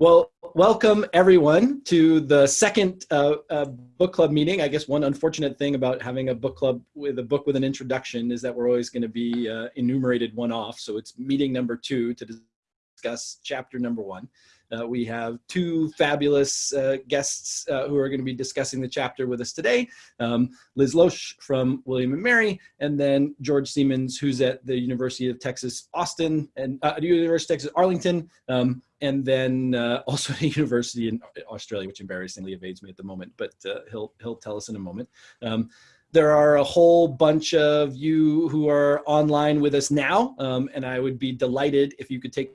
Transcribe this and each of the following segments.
Well, welcome everyone to the second uh, uh, book club meeting. I guess one unfortunate thing about having a book club with a book with an introduction is that we're always going to be uh, enumerated one off. So it's meeting number two to discuss chapter number one. Uh, we have two fabulous uh, guests uh, who are going to be discussing the chapter with us today. Um, Liz Losh from William & Mary, and then George Siemens, who's at the University of Texas, Austin, and uh, University of Texas, Arlington, um, and then uh, also at a university in Australia, which embarrassingly evades me at the moment, but uh, he'll, he'll tell us in a moment. Um, there are a whole bunch of you who are online with us now, um, and I would be delighted if you could take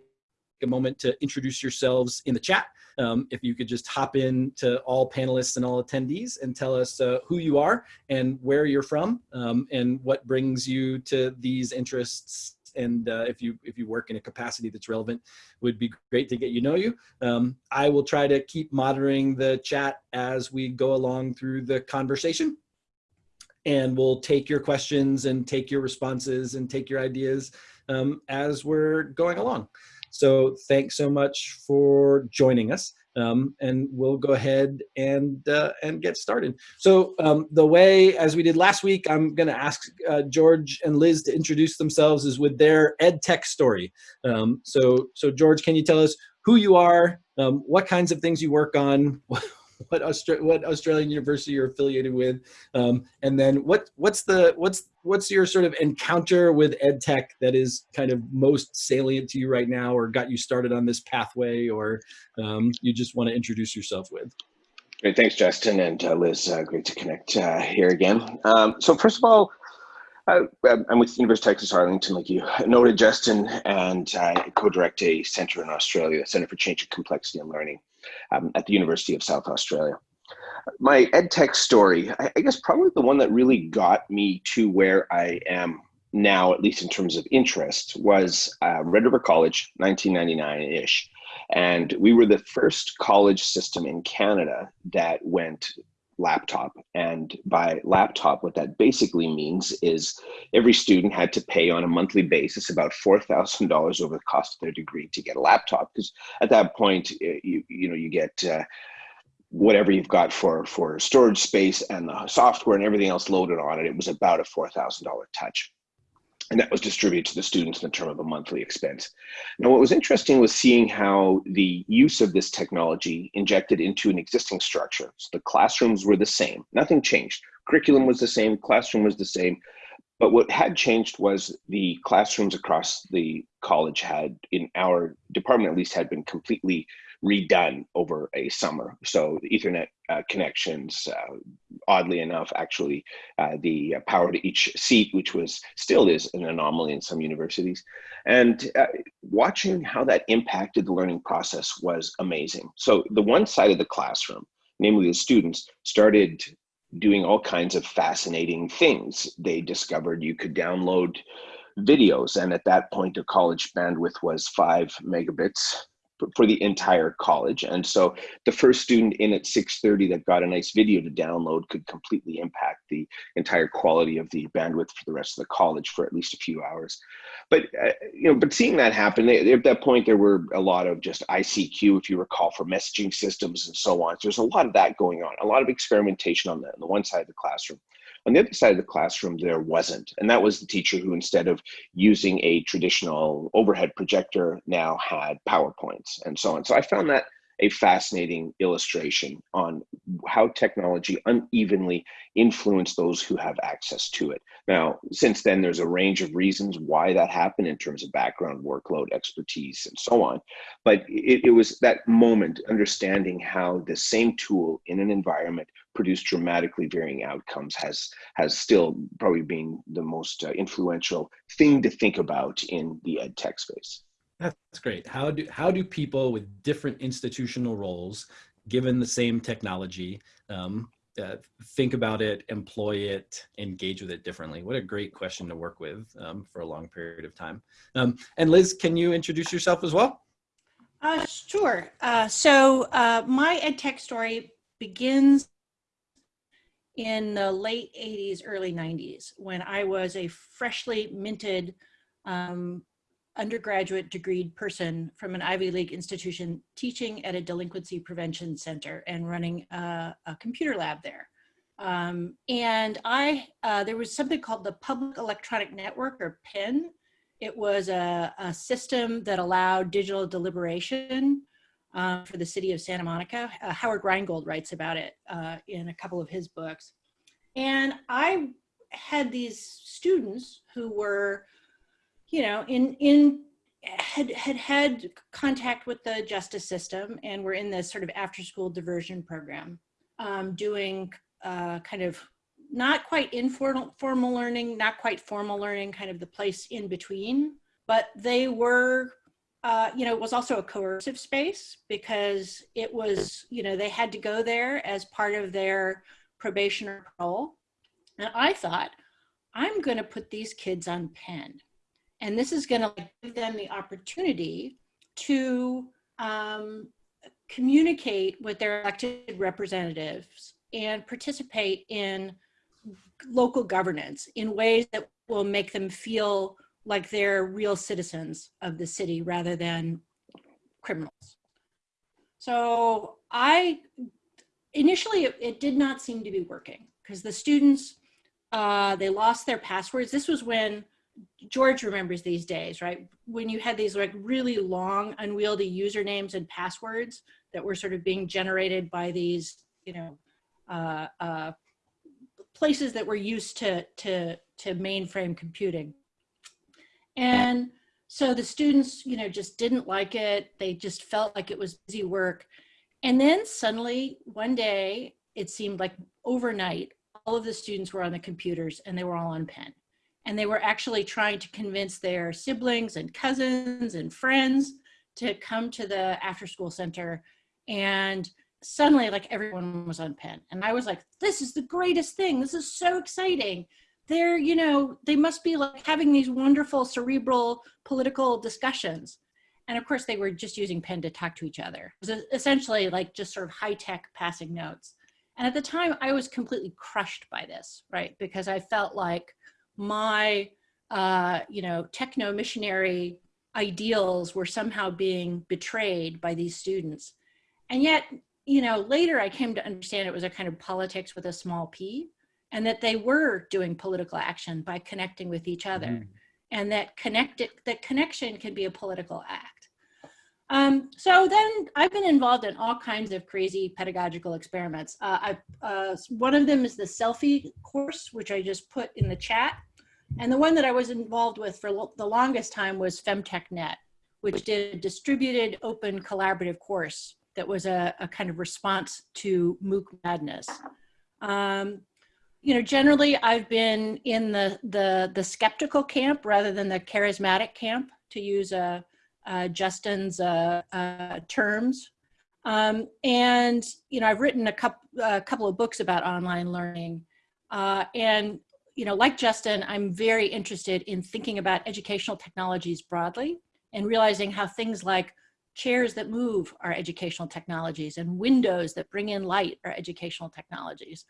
a moment to introduce yourselves in the chat. Um, if you could just hop in to all panelists and all attendees and tell us uh, who you are and where you're from um, and what brings you to these interests. And uh, if you if you work in a capacity that's relevant would be great to get you know you. Um, i will try to keep monitoring the chat as we go along through the conversation. And we'll take your questions and take your responses and take your ideas um, as we're going along so thanks so much for joining us. Um, and we'll go ahead and uh, and get started. So um, the way, as we did last week, I'm going to ask uh, George and Liz to introduce themselves is with their ed tech story. Um, so so George, can you tell us who you are, um, what kinds of things you work on, what Austra what Australian university you're affiliated with, um, and then what what's the what's what's your sort of encounter with ed tech that is kind of most salient to you right now, or got you started on this pathway, or um, you just want to introduce yourself with. Great, thanks, Justin and uh, Liz. Uh, great to connect uh, here again. Um, so first of all, uh, I'm with University of Texas Arlington, like you noted, Justin, and I co-direct a center in Australia, the Center for Change and Complexity and Learning um, at the University of South Australia. My ed tech story, I, I guess probably the one that really got me to where I am now, at least in terms of interest, was uh, Red River College, 1999-ish. And we were the first college system in Canada that went laptop. And by laptop, what that basically means is every student had to pay on a monthly basis about $4,000 over the cost of their degree to get a laptop. Because at that point, eh, you, you know, you get uh, whatever you've got for, for storage space and the software and everything else loaded on it. It was about a $4,000 touch and that was distributed to the students in the term of a monthly expense. Now, what was interesting was seeing how the use of this technology injected into an existing structure. So the classrooms were the same, nothing changed. Curriculum was the same, classroom was the same, but what had changed was the classrooms across the college had, in our department at least, had been completely redone over a summer. So the Ethernet uh, connections, uh, oddly enough, actually, uh, the power to each seat, which was still is an anomaly in some universities, and uh, watching how that impacted the learning process was amazing. So the one side of the classroom, namely the students, started doing all kinds of fascinating things. They discovered you could download videos, and at that point, the college bandwidth was five megabits for the entire college. And so the first student in at 6.30 that got a nice video to download could completely impact the entire quality of the bandwidth for the rest of the college for at least a few hours. But, uh, you know, but seeing that happen, at that point, there were a lot of just ICQ, if you recall, for messaging systems and so on. So there's a lot of that going on, a lot of experimentation on that on the one side of the classroom. On the other side of the classroom, there wasn't. And that was the teacher who, instead of using a traditional overhead projector, now had PowerPoints and so on. So I found that a fascinating illustration on how technology unevenly influenced those who have access to it. Now, since then, there's a range of reasons why that happened in terms of background, workload, expertise, and so on. But it, it was that moment, understanding how the same tool in an environment produced dramatically varying outcomes has, has still probably been the most uh, influential thing to think about in the ed tech space. That's great. How do how do people with different institutional roles, given the same technology, um, uh, think about it, employ it, engage with it differently? What a great question to work with um, for a long period of time. Um, and Liz, can you introduce yourself as well? Uh, sure. Uh, so uh, my ed tech story begins in the late 80s, early 90s, when I was a freshly minted um, undergraduate degreed person from an Ivy League institution teaching at a delinquency prevention center and running a, a computer lab there. Um, and I, uh, there was something called the Public Electronic Network or PEN. It was a, a system that allowed digital deliberation uh, for the city of Santa Monica. Uh, Howard Rheingold writes about it uh, in a couple of his books. And I had these students who were, you know, in, in had, had had contact with the justice system and were in this sort of after school diversion program um, doing uh, kind of not quite informal formal learning, not quite formal learning, kind of the place in between. But they were, uh, you know, it was also a coercive space because it was, you know, they had to go there as part of their probation or parole. And I thought, I'm going to put these kids on pen. And this is going to give them the opportunity to um, communicate with their elected representatives and participate in local governance in ways that will make them feel like they're real citizens of the city rather than criminals. So I, initially it, it did not seem to be working because the students, uh, they lost their passwords. This was when George remembers these days, right? When you had these like really long unwieldy usernames and passwords that were sort of being generated by these, you know, uh, uh, places that were used to, to, to mainframe computing. And so the students, you know, just didn't like it. They just felt like it was busy work. And then suddenly one day, it seemed like overnight, all of the students were on the computers and they were all on pen. And they were actually trying to convince their siblings and cousins and friends to come to the after school center and suddenly like everyone was on pen and i was like this is the greatest thing this is so exciting they're you know they must be like having these wonderful cerebral political discussions. And of course they were just using pen to talk to each other. It was essentially like just sort of high-tech passing notes. And at the time i was completely crushed by this right? Because i felt like my uh, you know techno missionary ideals were somehow being betrayed by these students. And yet you know, later I came to understand it was a kind of politics with a small p and that they were doing political action by connecting with each other mm. and that connected that connection can be a political act. Um, so then I've been involved in all kinds of crazy pedagogical experiments. Uh, I, uh, one of them is the selfie course, which I just put in the chat. And the one that I was involved with for lo the longest time was FemTechNet, which did a distributed open collaborative course that was a, a kind of response to MOOC madness. Um, you know, generally I've been in the, the, the skeptical camp rather than the charismatic camp, to use uh, uh, Justin's uh, uh, terms. Um, and, you know, I've written a, couple a couple of books about online learning. Uh, and, you know, like Justin, I'm very interested in thinking about educational technologies broadly and realizing how things like chairs that move are educational technologies and windows that bring in light are educational technologies.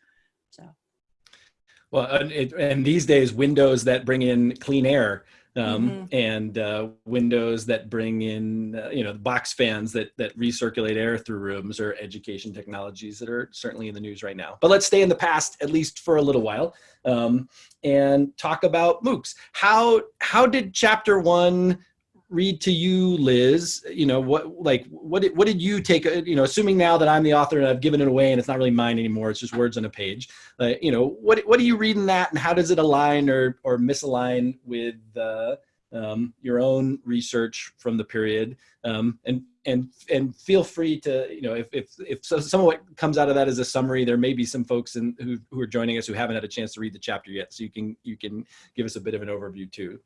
So. Well, and, it, and these days, windows that bring in clean air um, mm -hmm. and uh, windows that bring in, uh, you know, box fans that, that recirculate air through rooms are education technologies that are certainly in the news right now. But let's stay in the past, at least for a little while, um, and talk about MOOCs. How, how did chapter one read to you, Liz, you know, what, like, what did, what did you take, uh, you know, assuming now that I'm the author and I've given it away and it's not really mine anymore, it's just words on a page, uh, you know, what, what do you read in that and how does it align or, or misalign with uh, um, your own research from the period? Um, and, and, and feel free to, you know, if, if, if so, some of what comes out of that is a summary, there may be some folks in, who, who are joining us who haven't had a chance to read the chapter yet. So you can, you can give us a bit of an overview too.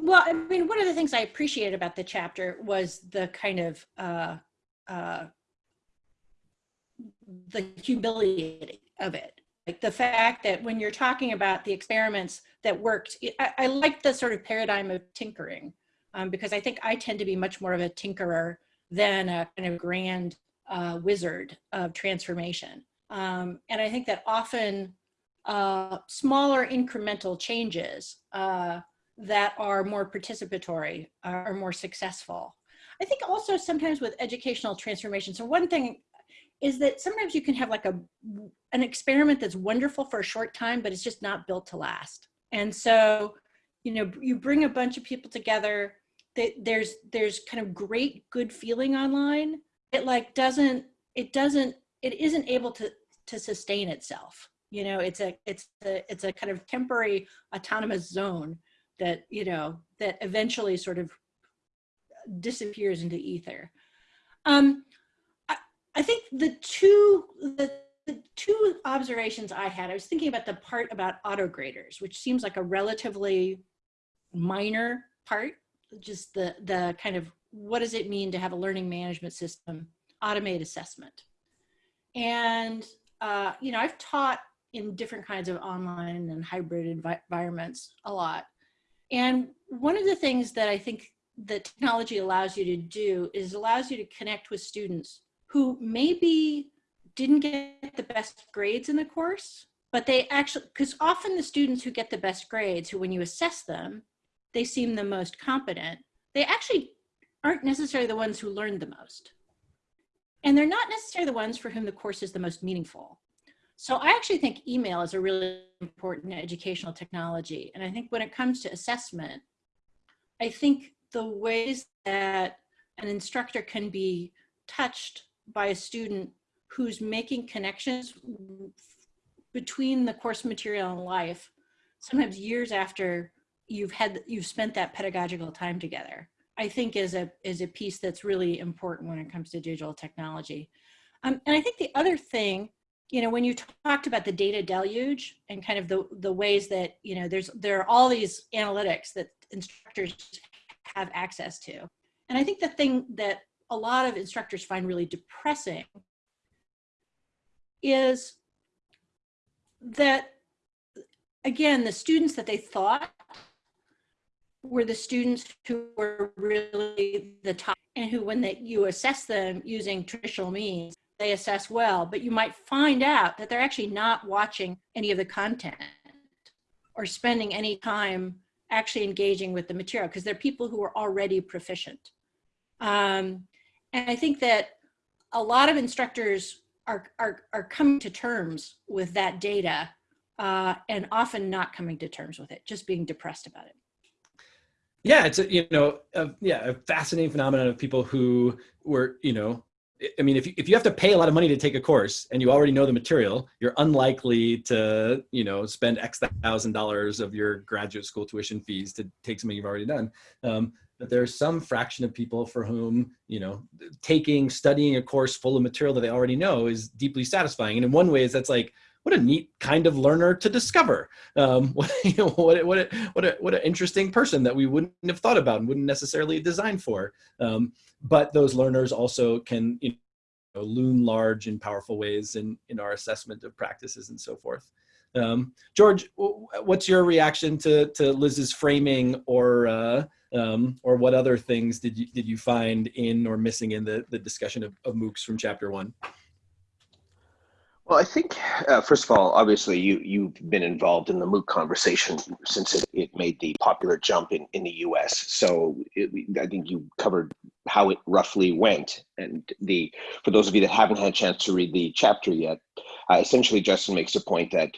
Well, I mean, one of the things I appreciated about the chapter was the kind of uh, uh, the humility of it. Like the fact that when you're talking about the experiments that worked, I, I like the sort of paradigm of tinkering um, because I think I tend to be much more of a tinkerer than a kind of grand uh, wizard of transformation. Um, and I think that often uh, smaller incremental changes uh, that are more participatory, uh, are more successful. I think also sometimes with educational transformation. So one thing is that sometimes you can have like a an experiment that's wonderful for a short time, but it's just not built to last. And so, you know, you bring a bunch of people together. That there's there's kind of great good feeling online. It like doesn't it doesn't it isn't able to to sustain itself. You know, it's a it's a it's a kind of temporary autonomous zone that you know that eventually sort of disappears into ether. Um, I, I think the two the, the two observations I had, I was thinking about the part about auto graders, which seems like a relatively minor part, just the the kind of what does it mean to have a learning management system automate assessment. And uh, you know, I've taught in different kinds of online and hybrid envi environments a lot. And one of the things that I think the technology allows you to do is allows you to connect with students who maybe didn't get the best grades in the course, but they actually, because often the students who get the best grades, who when you assess them, they seem the most competent, they actually aren't necessarily the ones who learned the most. And they're not necessarily the ones for whom the course is the most meaningful. So I actually think email is a really important educational technology. And I think when it comes to assessment, I think the ways that an instructor can be touched by a student who's making connections between the course material and life, sometimes years after you've had you've spent that pedagogical time together, I think is a is a piece that's really important when it comes to digital technology. Um, and I think the other thing you know, when you talked about the data deluge and kind of the, the ways that, you know, there's, there are all these analytics that instructors have access to. And I think the thing that a lot of instructors find really depressing is that, again, the students that they thought were the students who were really the top and who, when they, you assess them using traditional means, they assess well, but you might find out that they're actually not watching any of the content or spending any time actually engaging with the material because they're people who are already proficient. Um, and I think that a lot of instructors are, are, are coming to terms with that data uh, and often not coming to terms with it, just being depressed about it. Yeah, it's a, you know, a, yeah, a fascinating phenomenon of people who were, you know, I mean, if you, if you have to pay a lot of money to take a course and you already know the material, you're unlikely to, you know, spend X thousand dollars of your graduate school tuition fees to take something you've already done. Um, but there's some fraction of people for whom, you know, taking, studying a course full of material that they already know is deeply satisfying. And in one way, is that's like, what a neat kind of learner to discover. Um, what, you know, what, what, a, what, a, what an interesting person that we wouldn't have thought about and wouldn't necessarily design for. Um, but those learners also can you know, loom large in powerful ways in, in our assessment of practices and so forth. Um, George, what's your reaction to, to Liz's framing or, uh, um, or what other things did you, did you find in or missing in the, the discussion of, of MOOCs from chapter one? Well, I think uh, first of all, obviously, you you've been involved in the MOOC conversation since it, it made the popular jump in, in the U.S. So it, I think you covered how it roughly went. And the for those of you that haven't had a chance to read the chapter yet, uh, essentially Justin makes a point that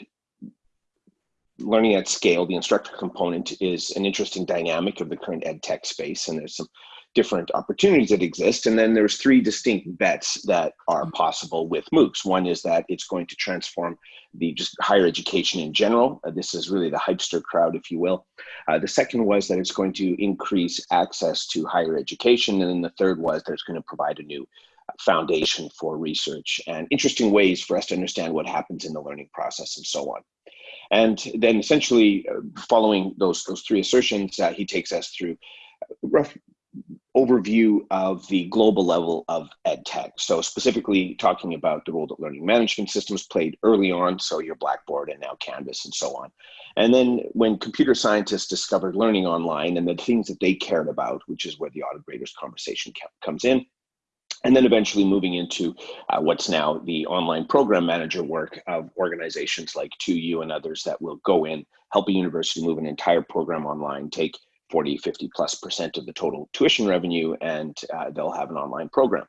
learning at scale, the instructor component, is an interesting dynamic of the current ed tech space, and there's some different opportunities that exist. And then there's three distinct bets that are mm-hmm. possible with MOOCs. One is that it's going to transform the just higher education in general. Uh, this is really the hypester crowd, if you will. Uh, the second was that it's going to increase access to higher education. And then the third was that it's going to provide a new foundation for research and interesting ways for us to understand what happens in the learning process and so on. And then essentially uh, following those, those three assertions, uh, he takes us through rough, overview of the global level of ed tech. So specifically talking about the role that learning management systems played early on, so your Blackboard and now Canvas and so on. And then when computer scientists discovered learning online and the things that they cared about, which is where the auto graders conversation comes in, and then eventually moving into uh, what's now the online program manager work of organizations like 2U and others that will go in, help a university move an entire program online, take 40, 50 plus percent of the total tuition revenue, and uh, they'll have an online program.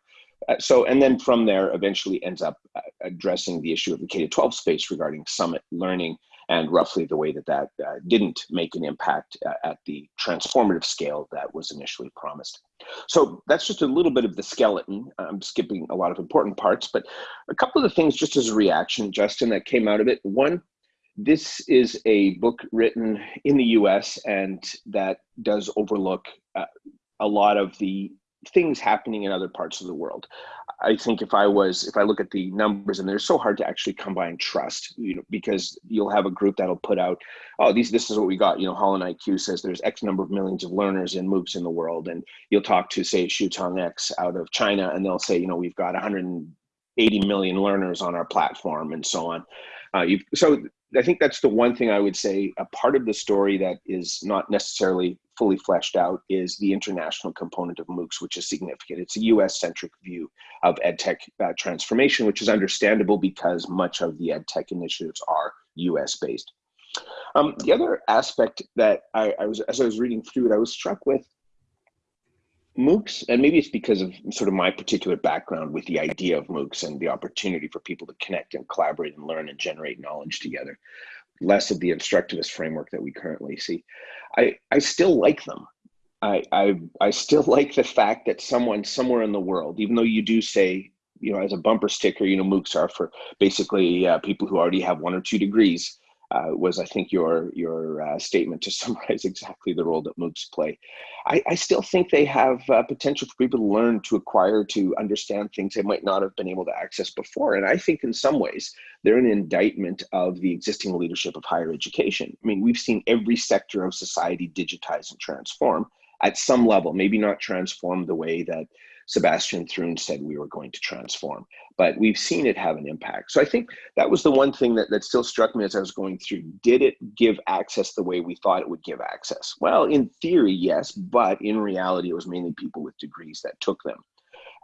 Uh, so, and then from there, eventually ends up uh, addressing the issue of the K-12 space regarding summit learning and roughly the way that that uh, didn't make an impact uh, at the transformative scale that was initially promised. So that's just a little bit of the skeleton. I'm skipping a lot of important parts, but a couple of the things just as a reaction, Justin, that came out of it. One, this is a book written in the US and that does overlook uh, a lot of the things happening in other parts of the world. I think if I was, if I look at the numbers and they're so hard to actually come by and trust, you know, because you'll have a group that'll put out, oh, these, this is what we got. You know, HolonIQ says there's X number of millions of learners in MOOCs in the world. And you'll talk to say XuetangX out of China and they'll say, you know, we've got 180 million learners on our platform and so on. Uh, so I think that's the one thing I would say. A part of the story that is not necessarily fully fleshed out is the international component of MOOCs, which is significant. It's a US-centric view of EdTech uh, transformation, which is understandable because much of the EdTech initiatives are US-based. Um, the other aspect that I, I was, as I was reading through it, I was struck with MOOCs, and maybe it's because of sort of my particular background with the idea of MOOCs and the opportunity for people to connect and collaborate and learn and generate knowledge together, less of the instructivist framework that we currently see. I, I still like them. I, I, I still like the fact that someone somewhere in the world, even though you do say, you know, as a bumper sticker, you know, MOOCs are for basically uh, people who already have one or two degrees, uh, was I think your your uh, statement to summarize exactly the role that MOOCs play. I, I still think they have uh, potential for people to learn, to acquire, to understand things they might not have been able to access before. And I think in some ways they're an indictment of the existing leadership of higher education. I mean, we've seen every sector of society digitize and transform at some level, maybe not transform the way that Sebastian Thrun said we were going to transform. But we've seen it have an impact. So I think that was the one thing that, that still struck me as I was going through. Did it give access the way we thought it would give access? Well, in theory, yes, but in reality, it was mainly people with degrees that took them.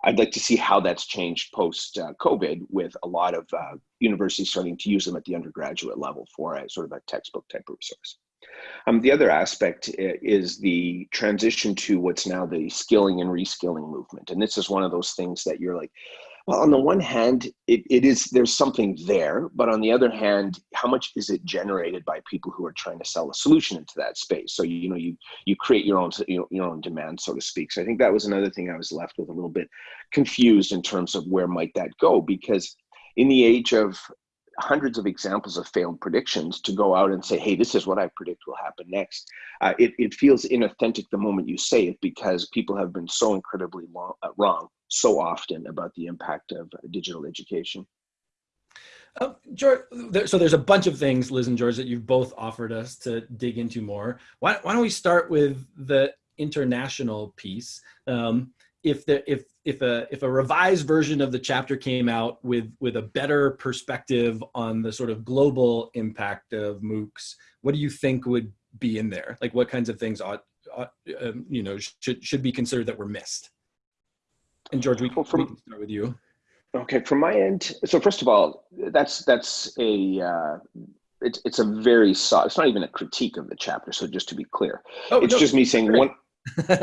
I'd like to see how that's changed post uh, COVID with a lot of uh, universities starting to use them at the undergraduate level for a sort of a textbook type of resource. Um, the other aspect is the transition to what's now the skilling and reskilling movement. And this is one of those things that you're like, well, on the one hand, it, it is there's something there, but on the other hand, how much is it generated by people who are trying to sell a solution into that space? So you know, you you create your own you your own demand, so to speak. So I think that was another thing I was left with a little bit confused in terms of where might that go, because in the age of hundreds of examples of failed predictions to go out and say, hey, this is what I predict will happen next. Uh, it, it feels inauthentic the moment you say it because people have been so incredibly long, uh, wrong so often about the impact of uh, digital education. Uh, George, there, so there's a bunch of things, Liz and George, that you've both offered us to dig into more. Why, why don't we start with the international piece? Um, if the if if a if a revised version of the chapter came out with with a better perspective on the sort of global impact of MOOCs, what do you think would be in there? Like what kinds of things ought, ought um, you know should should be considered that were missed? And George, we, well, from, we can start with you. Okay, from my end. So first of all, that's that's a uh, it's it's a very soft. It's not even a critique of the chapter. So just to be clear, oh, it's no, just me saying great. one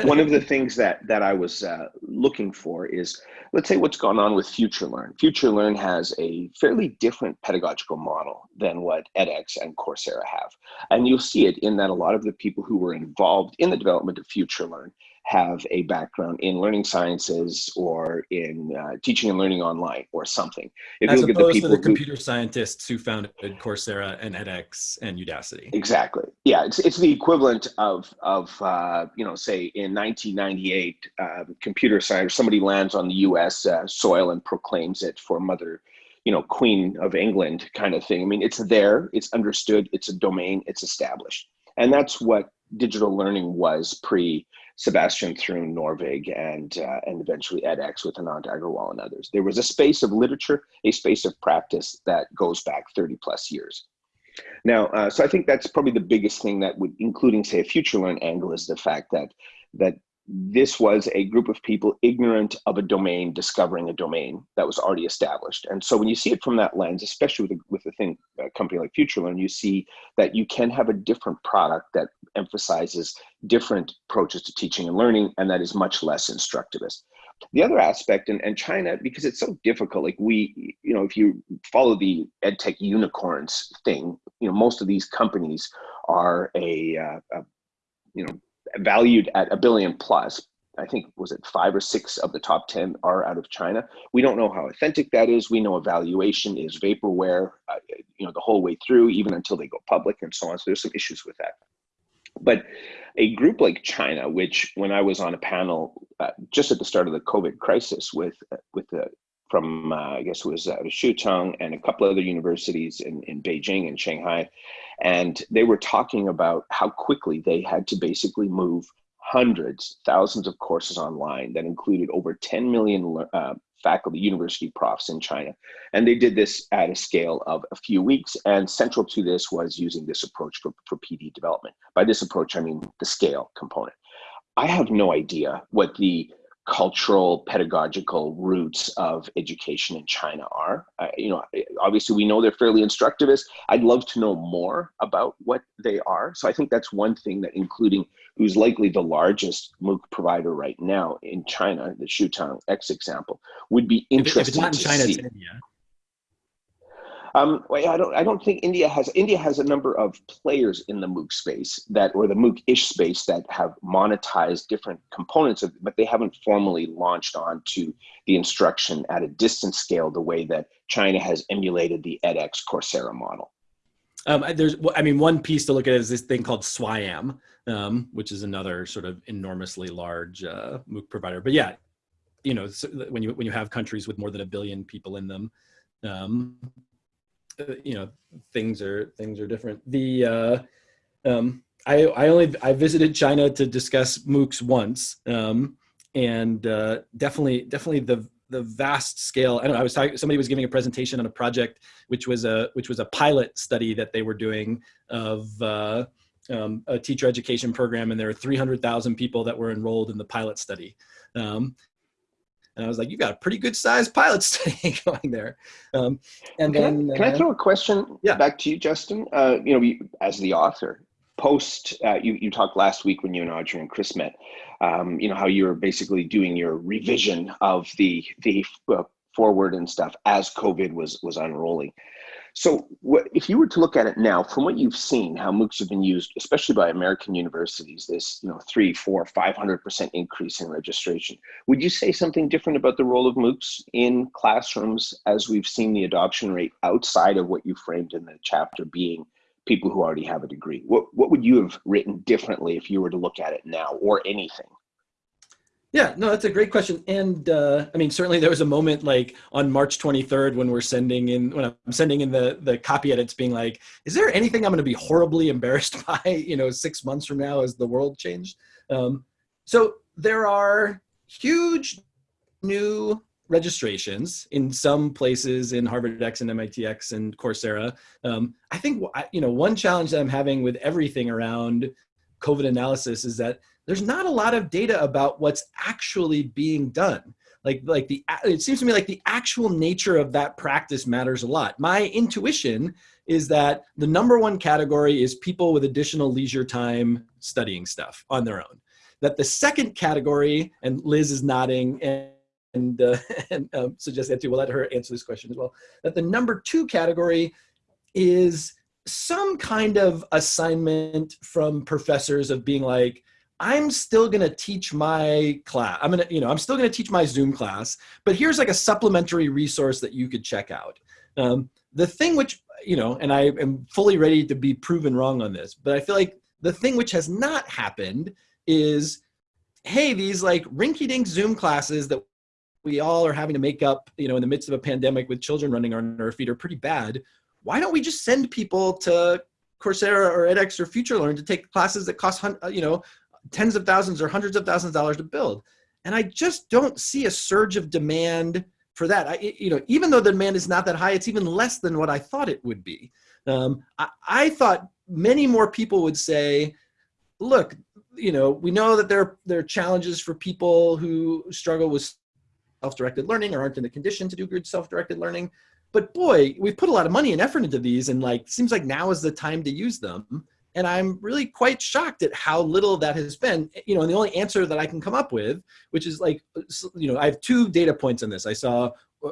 one of the things that that I was uh, looking for is, let's say, what's gone on with FutureLearn. FutureLearn has a fairly different pedagogical model than what edX and Coursera have, and you'll see it in that a lot of the people who were involved in the development of FutureLearn have a background in learning sciences or in uh, teaching and learning online or something. If As you look at the people the computer who, scientists who founded Coursera and edX and Udacity. Exactly. Yeah, it's, it's the equivalent of, of uh, you know, say in 1998, uh, computer science, somebody lands on the US uh, soil and proclaims it for mother, you know, queen of England kind of thing. I mean, it's there, it's understood, it's a domain, it's established. And that's what digital learning was pre Sebastian Thrun, Norvig, and, uh, and eventually edX with Anant Agarwal and others. There was a space of literature, a space of practice that goes back 30 plus years. Now, uh, so I think that's probably the biggest thing that would, including say a FutureLearn angle is the fact that, that this was a group of people ignorant of a domain discovering a domain that was already established. And so when you see it from that lens, especially with a, with a thing, a company like FutureLearn, you see that you can have a different product that emphasizes different approaches to teaching and learning, and that is much less instructivist. The other aspect, and, and China, because it's so difficult, like we, you know, if you follow the edtech unicorns thing, you know, most of these companies are a, uh, a you know, valued at a billion plus. I think was it five or six of the top 10 are out of China. We don't know how authentic that is. We know evaluation is vaporware, uh, you know, the whole way through, even until they go public and so on. So there's some issues with that. But a group like China, which when I was on a panel uh, just at the start of the COVID crisis with uh, with the from uh, I guess it was uh, Xuchang and a couple other universities in, in Beijing and Shanghai, and they were talking about how quickly they had to basically move hundreds, thousands of courses online that included over 10 million uh, faculty, university profs in China. And they did this at a scale of a few weeks. And central to this was using this approach for, for PD development. By this approach, I mean the scale component. I have no idea what the cultural pedagogical roots of education in China are. Uh, you know, obviously we know they're fairly instructivist. I'd love to know more about what they are. So I think that's one thing that including who's likely the largest MOOC provider right now in China, the Xuchang X example, would be interesting if it's not in China, see. It's India. Um, I don't. I don't think India has. India has a number of players in the MOOC space that, or the MOOC-ish space, that have monetized different components of, but they haven't formally launched onto the instruction at a distance scale the way that China has emulated the edX Coursera model. Um, there's, I mean, one piece to look at is this thing called SWAYAM, um, which is another sort of enormously large uh, MOOC provider. But yeah, you know, when you when you have countries with more than a billion people in them, um, you know things are things are different the uh um i i only i visited china to discuss moocs once um and uh definitely definitely the the vast scale i don't know i was talking somebody was giving a presentation on a project which was a which was a pilot study that they were doing of uh um, a teacher education program and there were 300,000 people that were enrolled in the pilot study. Um, and I was like, you've got a pretty good sized pilot study going there. Um, and can then, I, can uh, I throw a question yeah. back to you, Justin? Uh, you know, as the author, post uh, you you talked last week when you and Audrey and Chris met. Um, you know how you were basically doing your revision of the the uh, forward and stuff as COVID was was unrolling. So what, if you were to look at it now, from what you've seen, how MOOCs have been used, especially by American universities, this you know three, four, five hundred percent increase in registration, would you say something different about the role of MOOCs in classrooms as we've seen the adoption rate outside of what you framed in the chapter being people who already have a degree? What what would you have written differently if you were to look at it now, or anything? Yeah, no, that's a great question. And uh, I mean, certainly there was a moment like on March 23rd when we're sending in, when I'm sending in the, the copy edits being like, is there anything I'm going to be horribly embarrassed by, you know, six months from now as the world changed? Um, so there are huge new registrations in some places in HarvardX and MITx and Coursera. Um, I think, you know, one challenge that I'm having with everything around COVID analysis is that there's not a lot of data about what's actually being done. Like, like the, it seems to me like the actual nature of that practice matters a lot. My intuition is that the number one category is people with additional leisure time studying stuff on their own. That the second category, and Liz is nodding and, and, uh, and um, suggest that too, we'll let her answer this question as well, that the number two category is some kind of assignment from professors of being like, I'm still going to teach my class. I'm going to, you know, I'm still going to teach my Zoom class, but here's like a supplementary resource that you could check out. Um, the thing which, you know, and I am fully ready to be proven wrong on this, but I feel like the thing which has not happened is, hey, these like rinky dink Zoom classes that we all are having to make up, you know, in the midst of a pandemic with children running on our feet are pretty bad. Why don't we just send people to Coursera or edX or FutureLearn to take classes that cost, you know, tens of thousands or hundreds of thousands of dollars to build. And I just don't see a surge of demand for that. I, you know, even though the demand is not that high, it's even less than what I thought it would be. Um, I, I thought many more people would say, look, you know, we know that there, there are challenges for people who struggle with self-directed learning or aren't in the condition to do good self-directed learning. But boy, we've put a lot of money and effort into these and like, seems like now is the time to use them. And I'm really quite shocked at how little that has been, you know, and the only answer that I can come up with, which is like, you know, I have two data points on this. I saw,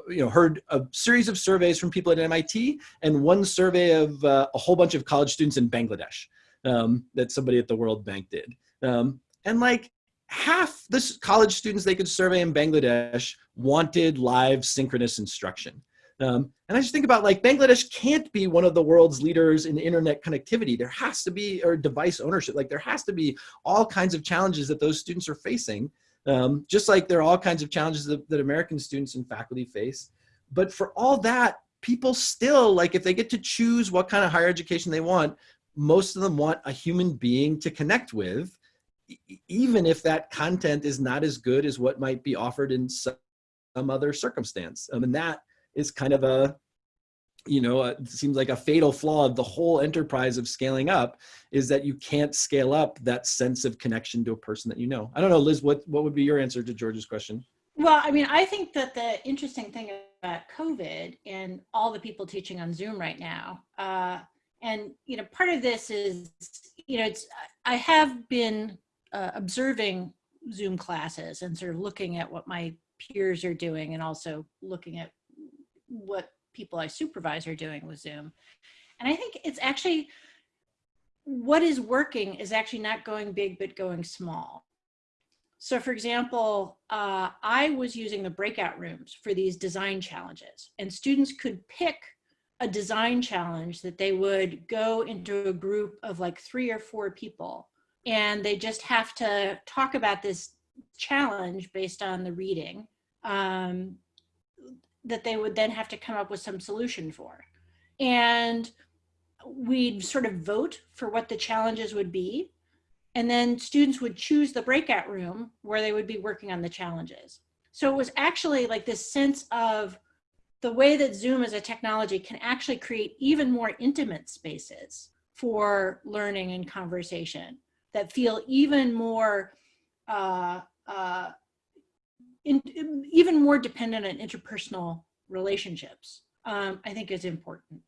you know, heard a series of surveys from people at MIT and one survey of uh, a whole bunch of college students in Bangladesh um, that somebody at the World Bank did. Um, and like half the college students they could survey in Bangladesh wanted live synchronous instruction. Um, and I just think about like Bangladesh can't be one of the world's leaders in internet connectivity. There has to be, or device ownership, like there has to be all kinds of challenges that those students are facing. Um, just like there are all kinds of challenges that, that American students and faculty face. But for all that, people still, like if they get to choose what kind of higher education they want, most of them want a human being to connect with, even if that content is not as good as what might be offered in some other circumstance. Um, and that is kind of a, you know, it seems like a fatal flaw of the whole enterprise of scaling up is that you can't scale up that sense of connection to a person that you know. I don't know, Liz, what, what would be your answer to George's question? Well, I mean, I think that the interesting thing about COVID and all the people teaching on Zoom right now, uh, and, you know, part of this is, you know, it's, I have been uh, observing Zoom classes and sort of looking at what my peers are doing and also looking at what people I supervise are doing with Zoom. And I think it's actually, what is working is actually not going big, but going small. So for example, uh, I was using the breakout rooms for these design challenges and students could pick a design challenge that they would go into a group of like three or four people and they just have to talk about this challenge based on the reading um, that they would then have to come up with some solution for. And we'd sort of vote for what the challenges would be. And then students would choose the breakout room where they would be working on the challenges. So it was actually like this sense of the way that Zoom as a technology can actually create even more intimate spaces for learning and conversation that feel even more uh, uh, in, even more dependent on interpersonal relationships, um, I think is important.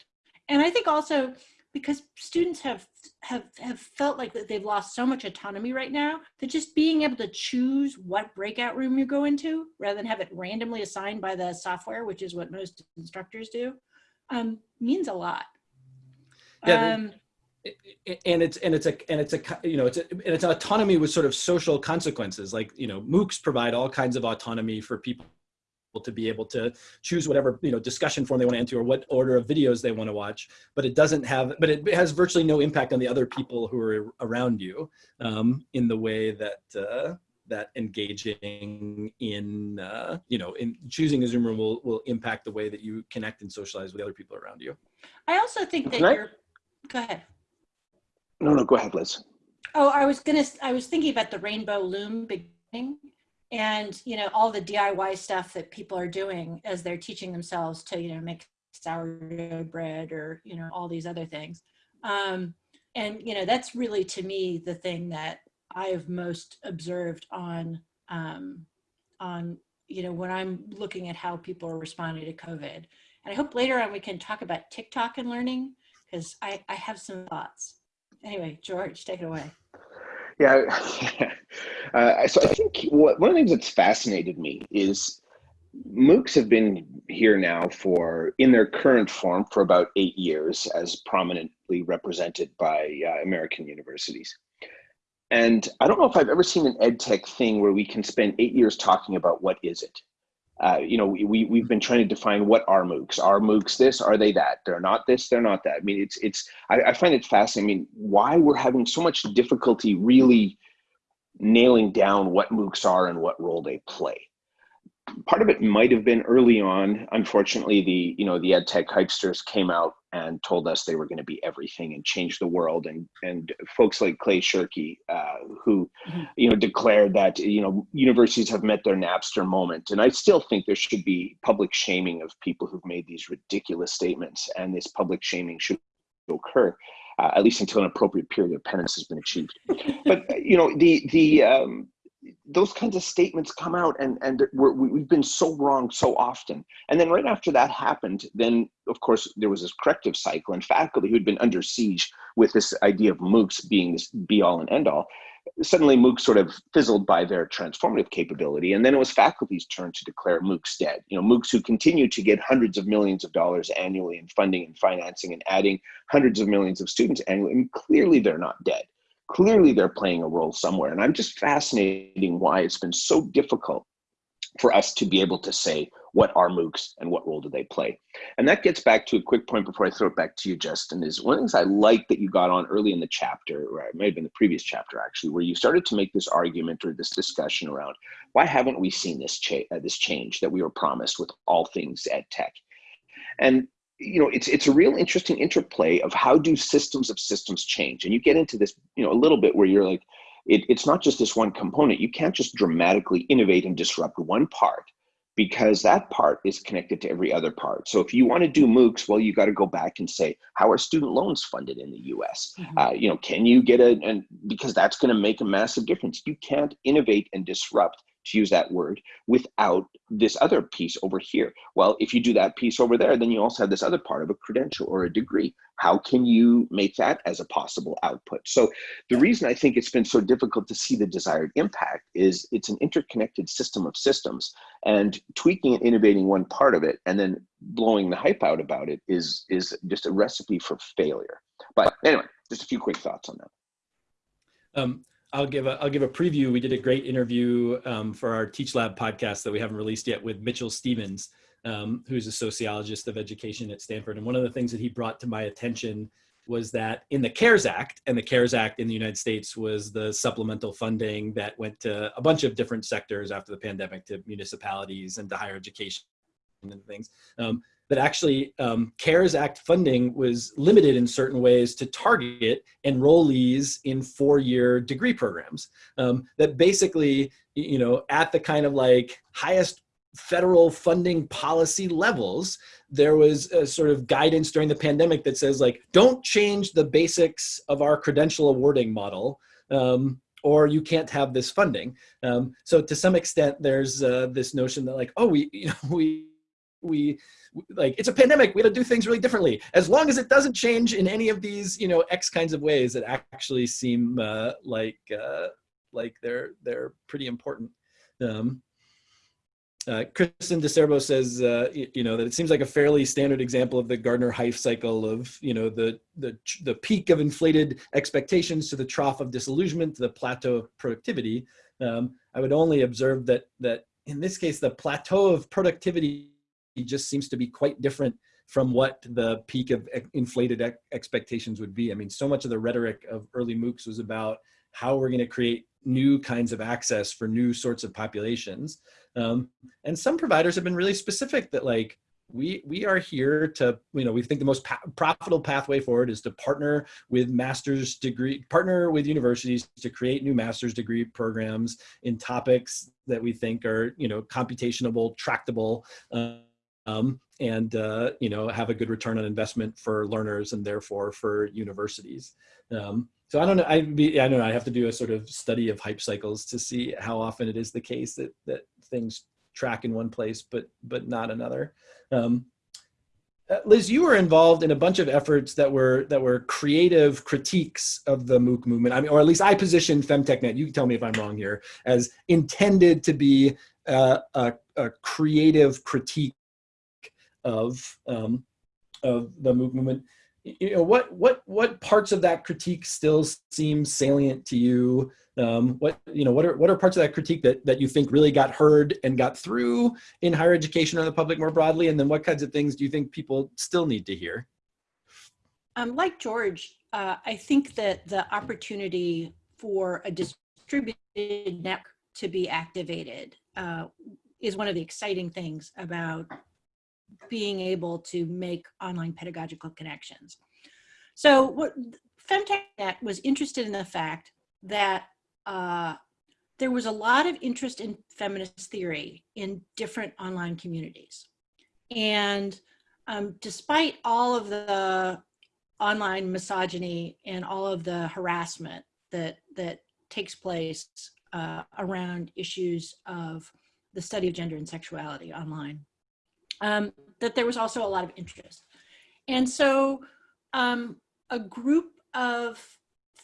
And I think also because students have, have, have felt like that they've lost so much autonomy right now that just being able to choose what breakout room you go into rather than have it randomly assigned by the software, which is what most instructors do, um, means a lot. Yeah, um, and it's and it's a and it's a you know it's a, and it's autonomy with sort of social consequences. Like you know moocs provide all kinds of autonomy for people to be able to choose whatever you know discussion form they want to enter or what order of videos they want to watch. But it doesn't have but it has virtually no impact on the other people who are around you um, in the way that uh, that engaging in uh, you know in choosing a zoom room will, will impact the way that you connect and socialize with other people around you. I also think that you're go ahead no, no, go ahead, Liz. Oh, I was gonna, I was thinking about the rainbow loom beginning and, you know, all the DIY stuff that people are doing as they're teaching themselves to, you know, make sourdough bread or, you know, all these other things. Um, and, you know, that's really to me the thing that I have most observed on, um, on, you know, when I'm looking at how people are responding to COVID. And I hope later on we can talk about TikTok and learning because I, I have some thoughts anyway, George, take it away. Yeah, uh, so I think what, one of the things that's fascinated me is MOOCs have been here now for, in their current form, for about eight years as prominently represented by uh, American universities. And I don't know if I've ever seen an ed tech thing where we can spend eight years talking about what is it uh, you know, we, we've been trying to define what are MOOCs. Are MOOCs this? Are they that? They're not this, they're not that. I mean, it's, it's I, I find it fascinating. I mean, why we're having so much difficulty really nailing down what MOOCs are and what role they play part of it might have been early on. Unfortunately, the you know the ed tech hypesters came out and told us they were going to be everything and change the world, and and folks like Clay Shirky, uh, who mm-hmm. you know declared that you know universities have met their Napster moment, and I still think there should be public shaming of people who've made these ridiculous statements, and this public shaming should occur. uh, at least until an appropriate period of penance has been achieved. but you know, the the um, those kinds of statements come out, and and we're, we've been so wrong so often. And then right after that happened, then of course there was this corrective cycle, and faculty who'd been under siege with this idea of MOOCs being this be all and end all suddenly MOOCs sort of fizzled by their transformative capability. And then it was faculty's turn to declare MOOCs dead. You know, MOOCs who continue to get hundreds of millions of dollars annually in funding and financing and adding hundreds of millions of students annually. And clearly they're not dead. Clearly they're playing a role somewhere. And I'm just fascinating why it's been so difficult for us to be able to say what are MOOCs and what role do they play. And that gets back to a quick point before I throw it back to you, Justin, is one of the things I like that you got on early in the chapter, or it may have been the previous chapter actually, where you started to make this argument or this discussion around why haven't we seen this, cha uh, this change that we were promised with all things ed tech? And you know, it's it's a real interesting interplay of how do systems of systems change, and you get into this, you know, a little bit where you're like, it, it's not just this one component. You can't just dramatically innovate and disrupt one part because that part is connected to every other part. So if you want to do MOOCs, well, you got to go back and say, how are student loans funded in the U.S.? Mm -hmm. uh, you know, can you get a, and because that's going to make a massive difference. You can't innovate and disrupt to use that word, without this other piece over here. Well, if you do that piece over there, then you also have this other part of a credential or a degree. How can you make that as a possible output? So the reason I think it's been so difficult to see the desired impact is it's an interconnected system of systems and tweaking and innovating one part of it and then blowing the hype out about it is, is just a recipe for failure. But anyway, just a few quick thoughts on that. Um, I'll give a I'll give a preview. We did a great interview um, for our Teach Lab podcast that we haven't released yet with Mitchell Stevens, um, who's a sociologist of education at Stanford. And one of the things that he brought to my attention was that in the CARES Act, and the CARES Act in the United States was the supplemental funding that went to a bunch of different sectors after the pandemic, to municipalities and to higher education and things. Um, that actually um, CARES Act funding was limited in certain ways to target enrollees in four-year degree programs. Um, that basically, you know, at the kind of like highest federal funding policy levels, there was a sort of guidance during the pandemic that says like, don't change the basics of our credential awarding model. Um, or you can't have this funding. Um, so to some extent, there's uh, this notion that like, oh, we, you know, we, we like it's a pandemic. We got to do things really differently. As long as it doesn't change in any of these you know x kinds of ways that actually seem uh, like uh, like they're they're pretty important. Um, uh, Kristen DiCerbo says, uh, you, you, know, that it seems like a fairly standard example of the Gartner-Hype cycle of, you know, the, the, the peak of inflated expectations to the trough of disillusionment to the plateau of productivity. Um, I would only observe that, that in this case, the plateau of productivity just seems to be quite different from what the peak of inflated expectations would be. I mean, so much of the rhetoric of early MOOCs was about how we're going to create new kinds of access for new sorts of populations. Um, and some providers have been really specific that like, we we are here to you know we think the most profitable pathway forward is to partner with master's degree partner with universities to create new master's degree programs in topics that we think are you know computationable tractable uh, um, and uh, you know have a good return on investment for learners and therefore for universities. Um, so I don't know. I be I don't know. I have to do a sort of study of hype cycles to see how often it is the case that that things track in one place but but not another. Um, uh, Liz, you were involved in a bunch of efforts that were that were creative critiques of the MOOC movement. I mean, or at least I positioned FemTechNet. You can tell me if I'm wrong here, as intended to be uh, a, a creative critique of um, of the movement. You know, what what what parts of that critique still seem salient to you? Um, what you know, what are what are parts of that critique that that you think really got heard and got through in higher education or the public more broadly? And then what kinds of things do you think people still need to hear? Um, like George, uh, I think that the opportunity for a distributed network to be activated uh, is one of the exciting things about being able to make online pedagogical connections. So what FemTechNet was interested in the fact that uh, there was a lot of interest in feminist theory in different online communities. And um, despite all of the online misogyny and all of the harassment that that takes place uh, around issues of the study of gender and sexuality online. Um, that there was also a lot of interest. And so um, a group of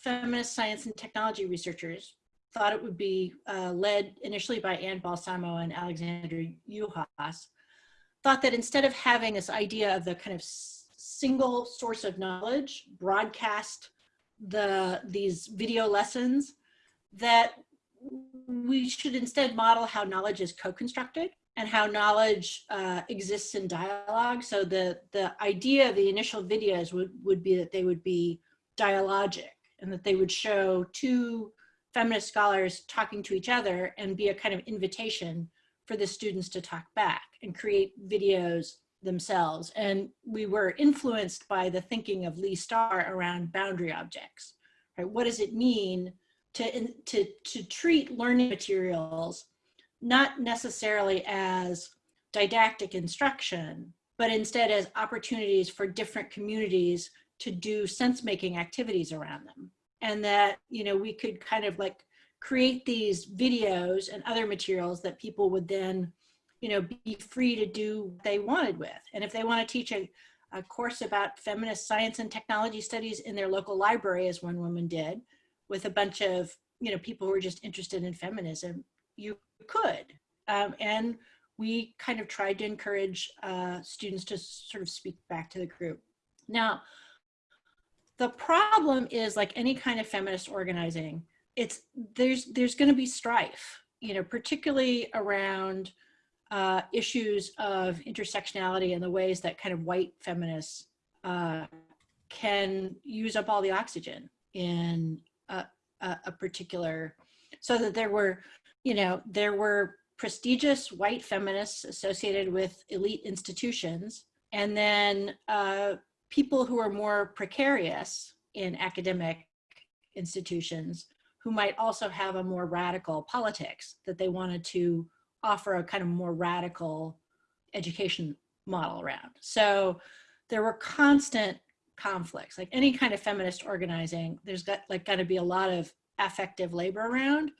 feminist science and technology researchers thought it would be uh, led initially by Anne Balsamo and Alexandra Juhasz, thought that instead of having this idea of the kind of single source of knowledge broadcast the these video lessons, that we should instead model how knowledge is co-constructed and how knowledge uh, exists in dialogue. So the, the idea of the initial videos would, would be that they would be dialogic and that they would show two feminist scholars talking to each other and be a kind of invitation for the students to talk back and create videos themselves. And we were influenced by the thinking of Leigh Star around boundary objects. Right? What does it mean to, to, to treat learning materials not necessarily as didactic instruction, but instead as opportunities for different communities to do sense-making activities around them. And that, you know, we could kind of like create these videos and other materials that people would then, you know, be free to do what they wanted with. And if they want to teach a, a course about feminist science and technology studies in their local library, as one woman did, with a bunch of, you know, people who are just interested in feminism, you could. Um, and we kind of tried to encourage uh, students to sort of speak back to the group. Now, the problem is like any kind of feminist organizing, it's there's there's going to be strife, you know, particularly around uh, issues of intersectionality and the ways that kind of white feminists uh, can use up all the oxygen in a, a, a particular, so that there were you know, there were prestigious white feminists associated with elite institutions, and then uh, people who are more precarious in academic institutions who might also have a more radical politics that they wanted to offer a kind of more radical education model around. So there were constant conflicts, like any kind of feminist organizing, there's got like got to be a lot of affective labor around.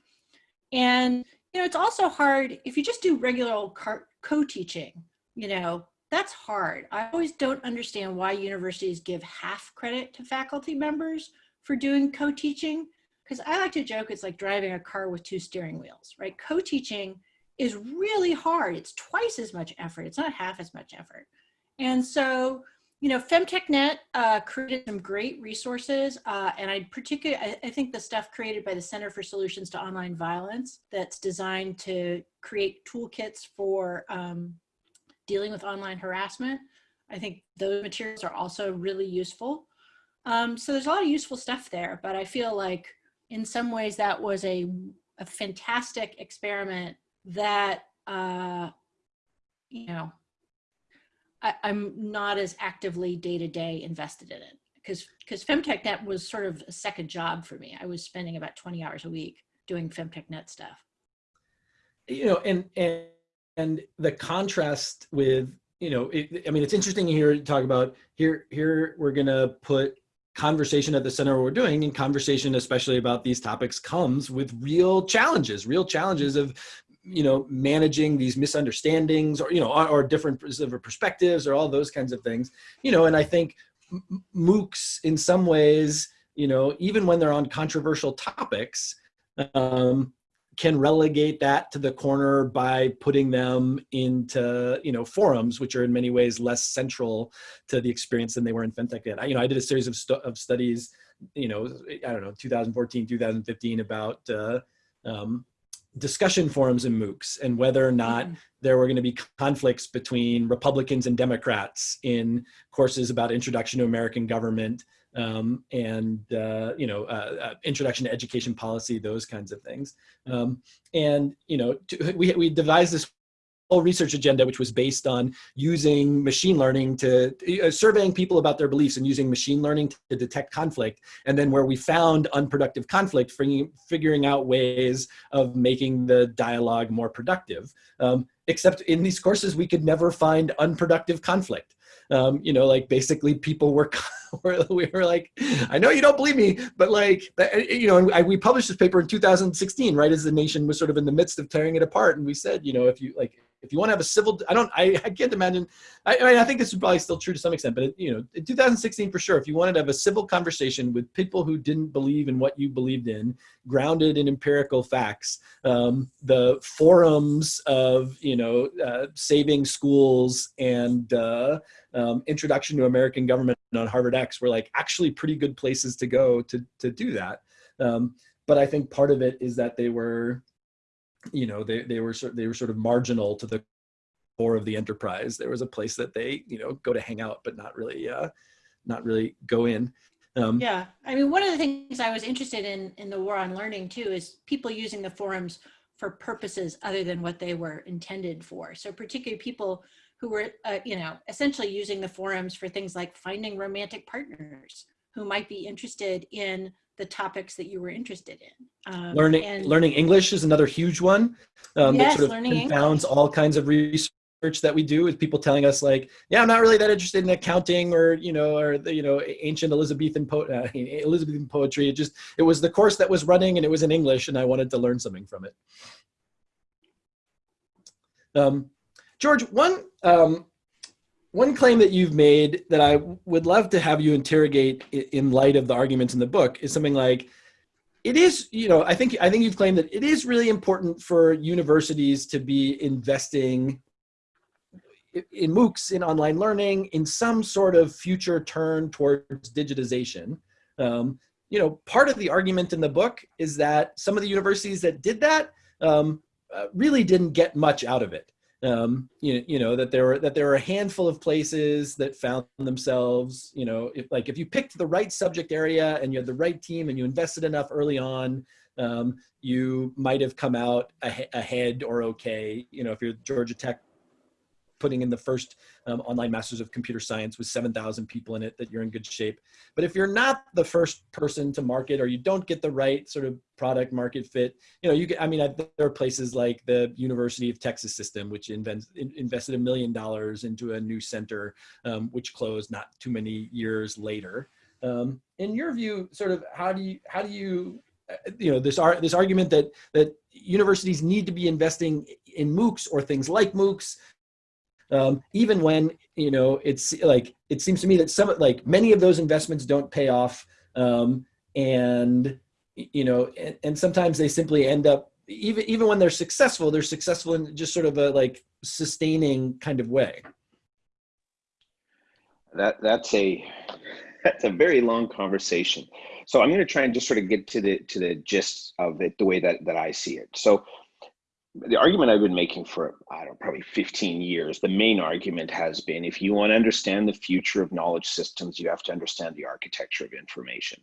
And, you know, it's also hard if you just do regular old co-teaching, you know, that's hard. I always don't understand why universities give half credit to faculty members for doing co-teaching. Because I like to joke, it's like driving a car with two steering wheels, right? Co-teaching is really hard. It's twice as much effort. It's not half as much effort. And so you know, FemTechNet uh, created some great resources, uh, and I particularly, I, I, think the stuff created by the Center for Solutions to Online Violence that's designed to create toolkits for um, dealing with online harassment. I think those materials are also really useful. Um, so there's a lot of useful stuff there, but I feel like in some ways that was a, a fantastic experiment that, uh, you know, I, am not as actively day to day invested in it because because FemTechNet was sort of a second job for me. I was spending about 20 hours a week doing FemTechNet stuff. You know, and and and the contrast with you know, it, I mean, it's interesting here to talk about here. Here we're gonna put conversation at the center of what we're doing and conversation especially about these topics comes with real challenges real challenges of you know, managing these misunderstandings or, you know, or, or different perspectives or all those kinds of things, you know, and I think MOOCs in some ways, you know, even when they're on controversial topics, um, can relegate that to the corner by putting them into you know forums which are in many ways less central to the experience than they were in fintech femtech I, you know i did a series of, stu of studies you know i don't know 2014 2015 about uh, um, discussion forums and MOOCs and whether or not mm. there were going to be conflicts between Republicans and Democrats in courses about introduction to American government um, and, uh, you know, uh, uh, introduction to education policy, those kinds of things. Um, and, you know, to, we, we devised this research agenda, which was based on using machine learning to uh, surveying people about their beliefs and using machine learning to detect conflict. And then where we found unproductive conflict, figuring, figuring out ways of making the dialogue more productive. Um, except in these courses, we could never find unproductive conflict. Um, you know, like basically people were we were like, I know you don't believe me, but like, you know, I, we published this paper in 2016, right as the nation was sort of in the midst of tearing it apart, and we said, you know, if you like, if you want to have a civil, I don't, I, I can't imagine. I, I mean, I think this is probably still true to some extent, but it, you know, in 2016 for sure, if you wanted to have a civil conversation with people who didn't believe in what you believed in, grounded in empirical facts, um, the forums of you know uh, saving schools and uh, um, introduction to American government on HarvardX were like actually pretty good places to go to to do that. Um, but I think part of it is that they were you know, they, they were sort they were sort of marginal to the core of the enterprise. There was a place that they, you know, go to hang out, but not really, uh, not really go in. Um, yeah, I mean, one of the things I was interested in in the war on learning too is people using the forums for purposes other than what they were intended for. So particularly people who were, uh, you know, essentially using the forums for things like finding romantic partners who might be interested in the topics that you were interested in. Um, learning and, learning English is another huge one um, yes, that sort of learning confounds English. all kinds of research that we do with people telling us like, yeah, I'm not really that interested in accounting or you know or the, you know ancient Elizabethan po uh, Elizabethan poetry. It just it was the course that was running and it was in English and I wanted to learn something from it. Um, George, one um, one claim that you've made that I would love to have you interrogate in light of the arguments in the book is something like, it is, you know, I think I think you've claimed that it is really important for universities to be investing in MOOCs, in online learning, in some sort of future turn towards digitization. Um, you know, part of the argument in the book is that some of the universities that did that um, uh, really didn't get much out of it um, you, you know that there were that there were a handful of places that found themselves you know if like if you picked the right subject area and you had the right team and you invested enough early on um, you might have come out ahead or okay you know if you're georgia tech putting in the first um, online masters of computer science with 7,000 people in it that you're in good shape. But if you're not the first person to market or you don't get the right sort of product market fit, you know, you can, I mean, I, there are places like the University of Texas system, which invents, in, invested a million dollars into a new center, um, which closed not too many years later. Um, in your view, sort of how do you, how do you, uh, you know, this, ar this argument that, that universities need to be investing in MOOCs or things like MOOCs um, even when you know it's like it seems to me that some like many of those investments don't pay off um, and you know and, and, sometimes they simply end up even even when they're successful they're successful in just sort of a like sustaining kind of way. That that's a that's a very long conversation. So i'm going to try and just sort of get to the to the gist of it the way that that i see it. So the argument I've been making for, I don't know, probably 15 years, the main argument has been if you want to understand the future of knowledge systems, you have to understand the architecture of information.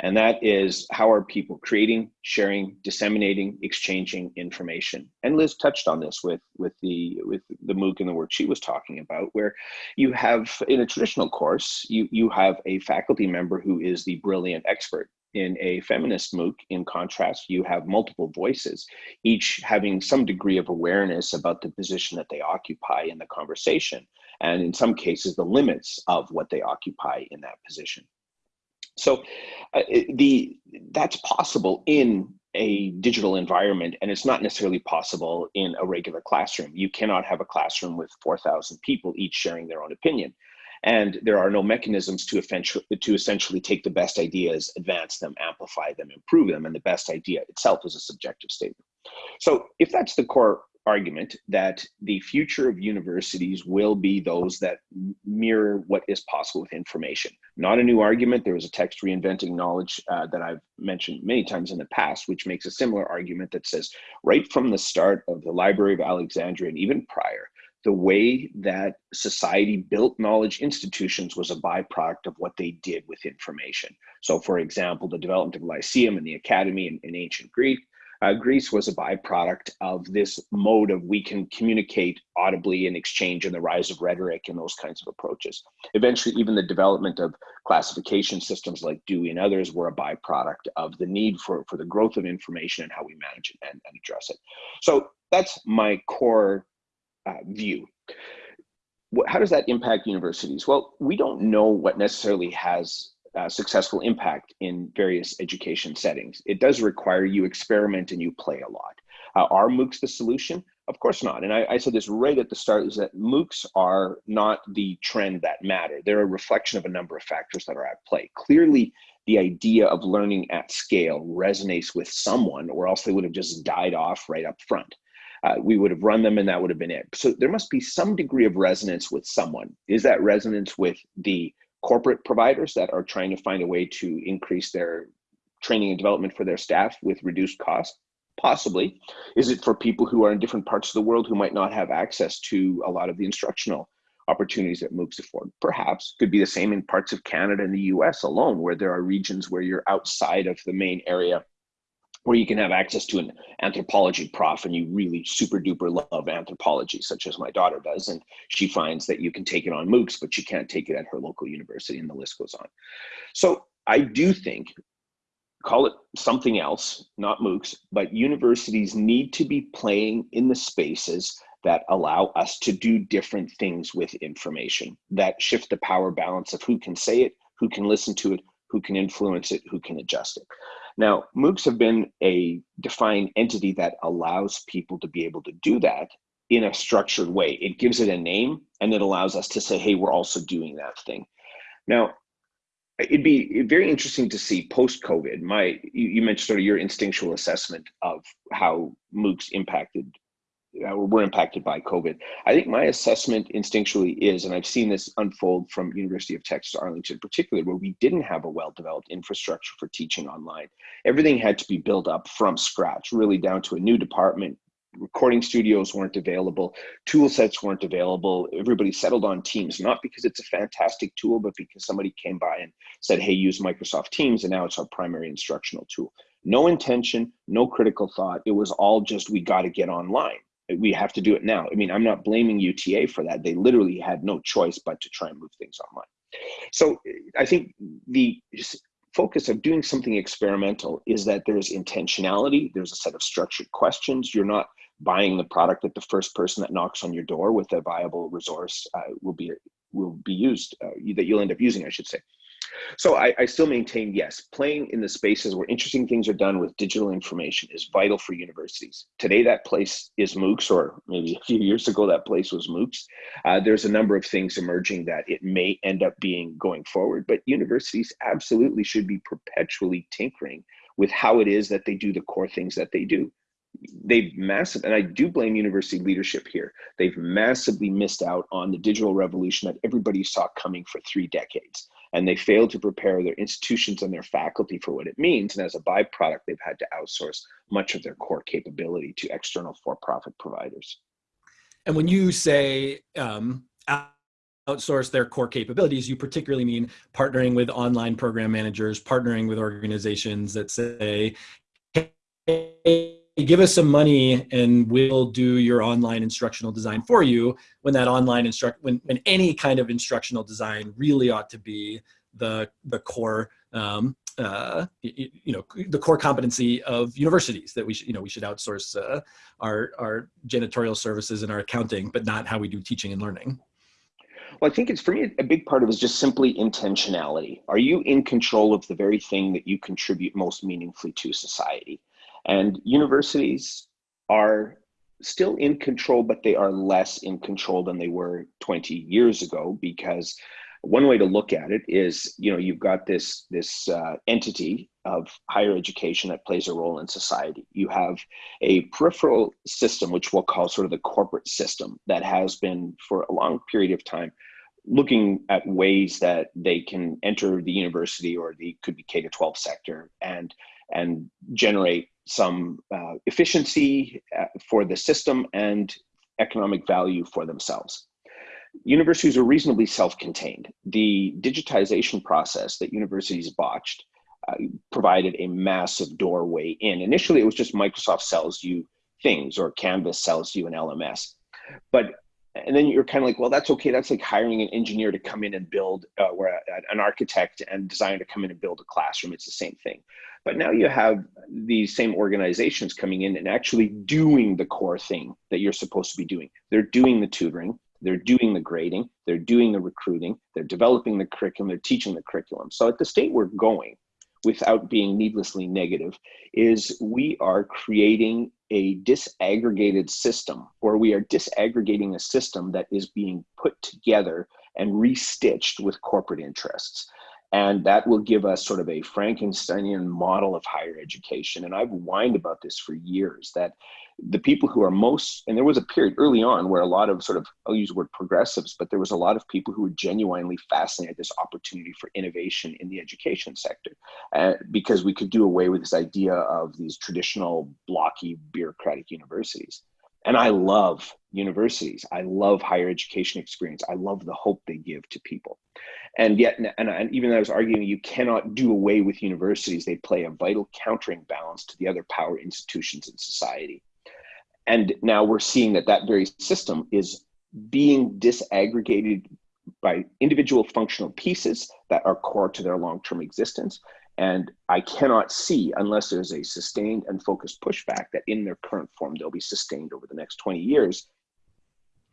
And that is how are people creating, sharing, disseminating, exchanging information. And Liz touched on this with, with, the, with the MOOC and the work she was talking about, where you have, in a traditional course, you, you have a faculty member who is the brilliant expert in a feminist MOOC, in contrast, you have multiple voices, each having some degree of awareness about the position that they occupy in the conversation, and in some cases, the limits of what they occupy in that position. So uh, the that's possible in a digital environment, and it's not necessarily possible in a regular classroom. You cannot have a classroom with 4,000 people each sharing their own opinion and there are no mechanisms to, to essentially take the best ideas, advance them, amplify them, improve them, and the best idea itself is a subjective statement. So if that's the core argument that the future of universities will be those that mirror what is possible with information. Not a new argument. There was a text reinventing knowledge uh, that I've mentioned many times in the past, which makes a similar argument that says right from the start of the Library of Alexandria and even prior, the way that society built knowledge institutions was a byproduct of what they did with information. So for example, the development of Lyceum and the Academy in, in ancient Greek, uh, Greece was a byproduct of this mode of we can communicate audibly and exchange and the rise of rhetoric and those kinds of approaches. Eventually, even the development of classification systems like Dewey and others were a byproduct of the need for, for the growth of information and how we manage it and, and address it. So that's my core uh, view. how does that impact universities? Well, we don't know what necessarily has uh, successful impact in various education settings. It does require you experiment and you play a lot. Uh, are MOOCs the solution? Of course not. And I, I, said this right at the start is that MOOCs are not the trend that matter. They're a reflection of a number of factors that are at play. Clearly, the idea of learning at scale resonates with someone, or else they would have just died off right up front. Uh, we would have run them and that would have been it. So there must be some degree of resonance with someone. Is that resonance with the corporate providers that are trying to find a way to increase their training and development for their staff with reduced cost? Possibly. Is it for people who are in different parts of the world who might not have access to a lot of the instructional opportunities that MOOCs afford? Perhaps. Could be the same in parts of Canada and the US alone, where there are regions where you're outside of the main area where you can have access to an anthropology prof and you really super duper love anthropology, such as my daughter does. And she finds that you can take it on MOOCs, but you can't take it at her local university, and the list goes on. So I do think, call it something else, not MOOCs, but universities need to be playing in the spaces that allow us to do different things with information, that shift the power balance of who can say it, who can listen to it, who can influence it, who can adjust it. Now, MOOCs have been a defined entity that allows people to be able to do that in a structured way. It gives it a name and it allows us to say, hey, we're also doing that thing. Now, it'd be very interesting to see post-COVID, my, you, mentioned sort of your instinctual assessment of how MOOCs impacted Uh, were impacted by COVID. I think my assessment instinctually is, and I've seen this unfold from University of Texas Arlington, particularly where we didn't have a well-developed infrastructure for teaching online. Everything had to be built up from scratch, really down to a new department. Recording studios weren't available, tool sets weren't available. Everybody settled on Teams, not because it's a fantastic tool, but because somebody came by and said, hey, use Microsoft Teams, and now it's our primary instructional tool. No intention, no critical thought. It was all just, we got to get online we have to do it now. I mean, I'm not blaming UTA for that. They literally had no choice but to try and move things online. So I think the focus of doing something experimental is that there's intentionality, there's a set of structured questions. You're not buying the product that the first person that knocks on your door with a viable resource uh, will be will be used, uh, that you'll end up using, I should say. So I, I, still maintain, yes, playing in the spaces where interesting things are done with digital information is vital for universities. Today, that place is MOOCs, or maybe a few years ago, that place was MOOCs. Uh, there's a number of things emerging that it may end up being going forward, but universities absolutely should be perpetually tinkering with how it is that they do the core things that they do they've massive and i do blame university leadership here. They've massively missed out on the digital revolution that everybody saw coming for three decades. And they failed to prepare their institutions and their faculty for what it means. And as a byproduct they've had to outsource much of their core capability to external for-profit providers. And when you say um, outsource their core capabilities, you particularly mean partnering with online program managers, partnering with organizations that say, hey, give us some money and we'll do your online instructional design for you when that online instruct when, when any kind of instructional design really ought to be the the core um, uh, you, you, know the core competency of universities that we should you know we should outsource uh, our our janitorial services and our accounting but not how we do teaching and learning well, I think it's for me a big part of it is just simply intentionality. Are you in control of the very thing that you contribute most meaningfully to society? And universities are still in control, but they are less in control than they were 20 years ago because one way to look at it is, you know, you've got this, this uh, entity of higher education that plays a role in society. You have a peripheral system, which we'll call sort of the corporate system that has been for a long period of time looking at ways that they can enter the university or the could be K to 12 sector and and generate some uh, efficiency uh, for the system and economic value for themselves. Universities are reasonably self-contained. The digitization process that universities botched uh, provided a massive doorway in. Initially, it was just Microsoft sells you things or Canvas sells you an LMS. But and then you're kind of like, well, that's okay. That's like hiring an engineer to come in and build, uh, or a, an architect and designer to come in and build a classroom. It's the same thing. But now you have these same organizations coming in and actually doing the core thing that you're supposed to be doing. They're doing the tutoring, They're doing the grading, they're doing the recruiting, they're developing the curriculum, they're teaching the curriculum. So at the state we're going, without being needlessly negative, is we are creating a disaggregated system, or we are disaggregating a system that is being put together and restitched with corporate interests. And that will give us sort of a Frankensteinian model of higher education. And I've whined about this for years that the people who are most, and there was a period early on where a lot of sort of, I'll use the word progressives, but there was a lot of people who were genuinely fascinated at this opportunity for innovation in the education sector uh, because we could do away with this idea of these traditional blocky bureaucratic universities. And I love universities. I love higher education experience. I love the hope they give to people. And yet, and, and even though I was arguing you cannot do away with universities, they play a vital countering balance to the other power institutions in society. And now we're seeing that that very system is being disaggregated by individual functional pieces that are core to their long-term existence and I cannot see, unless there's a sustained and focused pushback, that in their current form they'll be sustained over the next 20 years,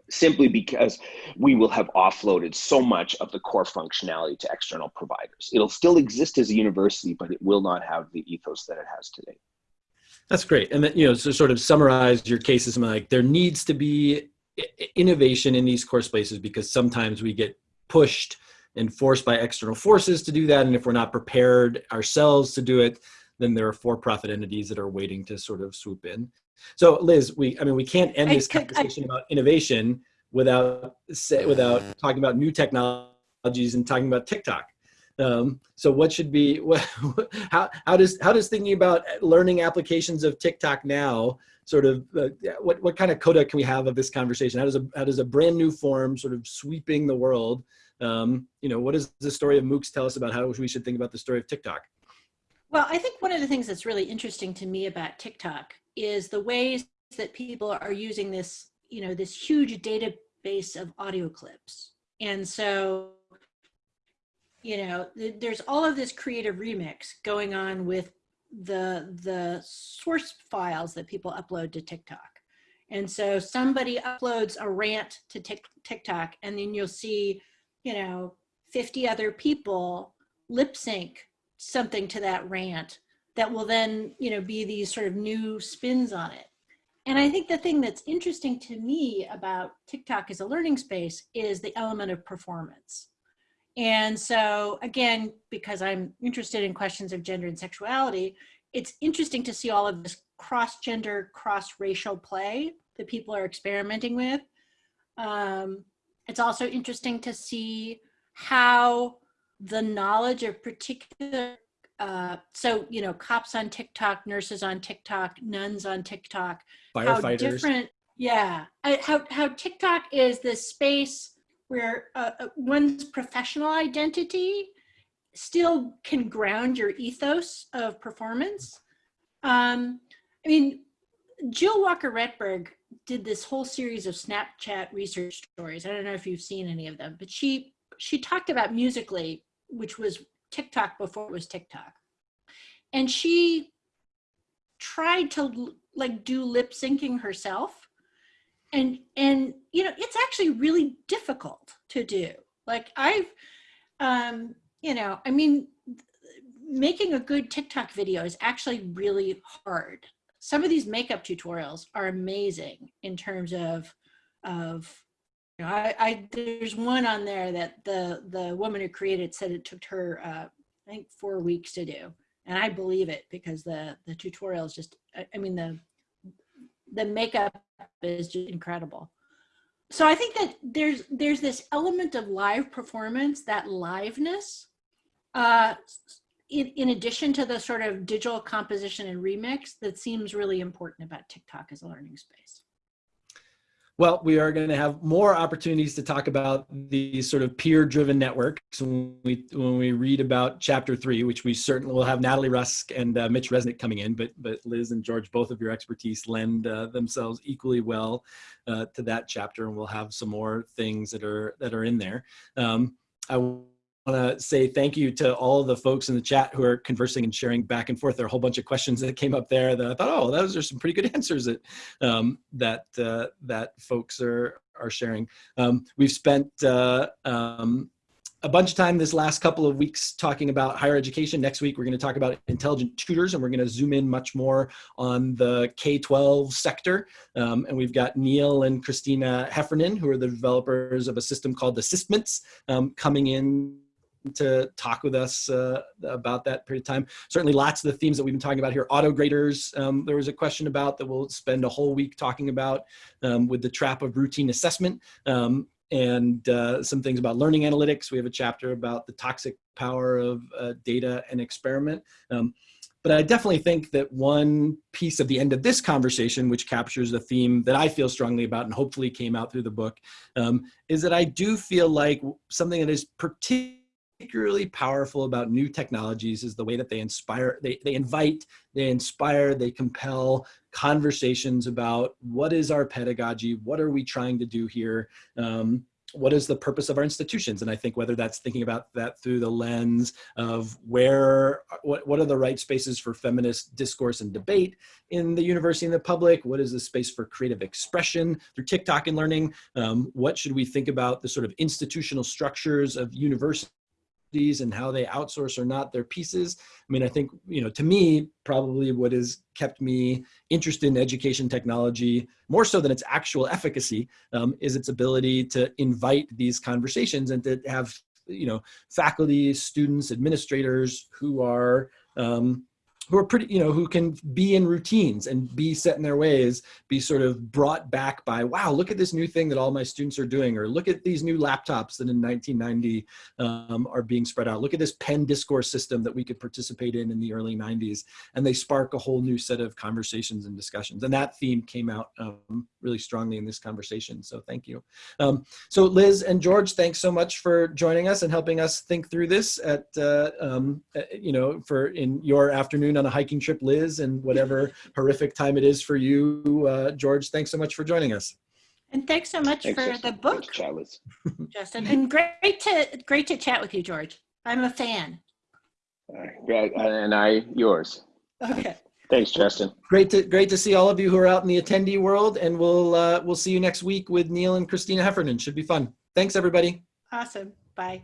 simply because we will have offloaded so much of the core functionality to external providers. It'll still exist as a university, but it will not have the ethos that it has today. That's great. And that, you know, to sort of summarize your cases, like there needs to be innovation in these course places because sometimes we get pushed and forced by external forces to do that. And if we're not prepared ourselves to do it, then there are for-profit entities that are waiting to sort of swoop in. So Liz, we, I mean, we can't end this conversation I, about innovation without, say, without talking about new technologies and talking about TikTok. Um, so what should be, what, how, how does, how does thinking about learning applications of TikTok now sort of, uh, what, what kind of coda can we have of this conversation? How does a, how does a brand new form sort of sweeping the world um, you know, what does the story of MOOCs tell us about how we should think about the story of TikTok? Well, I think one of the things that's really interesting to me about TikTok is the ways that people are using this, you know, this huge database of audio clips. And so, you know, th there's all of this creative remix going on with the, the source files that people upload to TikTok. And so somebody uploads a rant to TikTok and then you'll see you know, 50 other people lip sync something to that rant that will then, you know, be these sort of new spins on it. And I think the thing that's interesting to me about TikTok as a learning space is the element of performance. And so again, because I'm interested in questions of gender and sexuality, it's interesting to see all of this cross-gender, cross-racial play that people are experimenting with. Um, it's also interesting to see how the knowledge of particular, uh, so, you know, cops on TikTok, nurses on TikTok, nuns on TikTok, firefighters. How different, yeah, how, how TikTok is this space where uh, uh, one's professional identity still can ground your ethos of performance. Um, I mean, Jill Walker Rettberg did this whole series of Snapchat research stories. I don't know if you've seen any of them, but she she talked about Musical.ly, which was TikTok before it was TikTok. And she tried to like do lip syncing herself. And and you know, it's actually really difficult to do. Like I've um, you know, I mean making a good TikTok video is actually really hard some of these makeup tutorials are amazing in terms of of you know, I, I there's one on there that the the woman who created said it took her uh, I think four weeks to do, and I believe it because the the tutorial is just I, I mean the the makeup is just incredible. So I think that there's there's this element of live performance, that liveness, uh, in, in addition to the sort of digital composition and remix that seems really important about TikTok as a learning space? Well, we are going to have more opportunities to talk about these sort of peer-driven networks when we when we read about chapter three, which we certainly will have Natalie Rusk and uh, Mitch Resnick coming in. But but Liz and George, both of your expertise lend uh, themselves equally well uh, to that chapter, and we'll have some more things that are that are in there. Um, I want to say thank you to all the folks in the chat who are conversing and sharing back and forth. There are a whole bunch of questions that came up there that I thought, oh, those are some pretty good answers that um, that uh, that folks are are sharing. Um, we've spent uh, um, a bunch of time this last couple of weeks talking about higher education. Next week, we're going to talk about intelligent tutors, and we're going to zoom in much more on the K-12 sector. Um, and we've got Neil and Christina Heffernan, who are the developers of a system called Assistments, um, coming in to talk with us uh, about that period of time. Certainly lots of the themes that we've been talking about here. Auto graders, um, there was a question about that we'll spend a whole week talking about um, with the trap of routine assessment. Um, and uh, some things about learning analytics. We have a chapter about the toxic power of uh, data and experiment. Um, but I definitely think that one piece of the end of this conversation, which captures the theme that I feel strongly about and hopefully came out through the book, um, is that I do feel like something that is particularly powerful about new technologies is the way that they inspire, they, they invite, they inspire, they compel conversations about what is our pedagogy, what are we trying to do here, um, what is the purpose of our institutions? And I think whether that's thinking about that through the lens of where, what, what are the right spaces for feminist discourse and debate in the university and the public? What is the space for creative expression through TikTok and learning? Um, what should we think about the sort of institutional structures of universities and how they outsource or not their pieces. I mean, I think, you know, to me, probably what has kept me interested in education technology, more so than its actual efficacy, um, is its ability to invite these conversations and to have, you know, faculty, students, administrators who are, um, who are pretty, you know, who can be in routines and be set in their ways, be sort of brought back by, wow, look at this new thing that all my students are doing, or look at these new laptops that in 1990 um, are being spread out. Look at this PEN discourse system that we could participate in in the early 90s. And they spark a whole new set of conversations and discussions. And that theme came out um, really strongly in this conversation. So thank you. Um, so Liz and George, thanks so much for joining us and helping us think through this at, uh, um, uh, you know, for in your afternoon on a hiking trip, Liz, and whatever horrific time it is for you, uh, George. Thanks so much for joining us. And thanks so much Thanks, for Justin. the book, Thanks, Chalice. Justin. And great to great to chat with you, George. I'm a fan. All right, great. And I, yours. Okay. Thanks, Justin. Great to great to see all of you who are out in the attendee world, and we'll uh, we'll see you next week with Neil and Christina Heffernan. Should be fun. Thanks, everybody. Awesome. Bye.